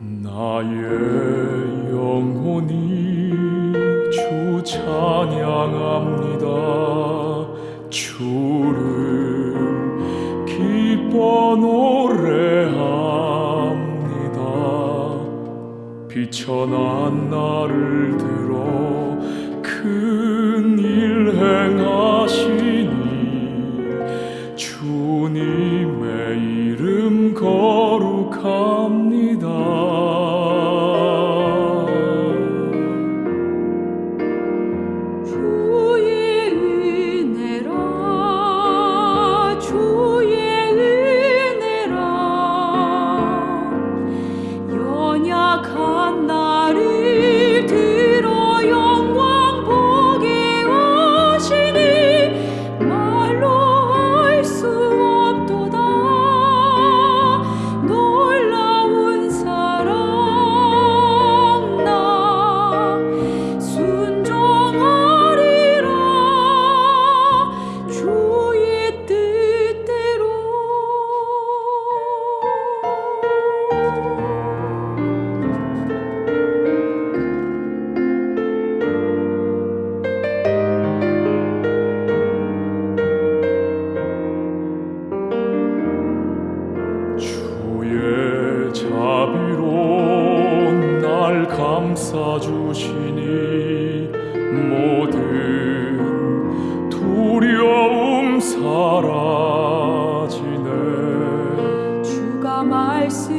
나의 영혼이 주 찬양합니다. 주를 기뻐 노래합니다. 비천한 나를 들어 큰 일 행하시니 주님 감싸 주시니 모든 두려움 사라지네. 주가 말씀하시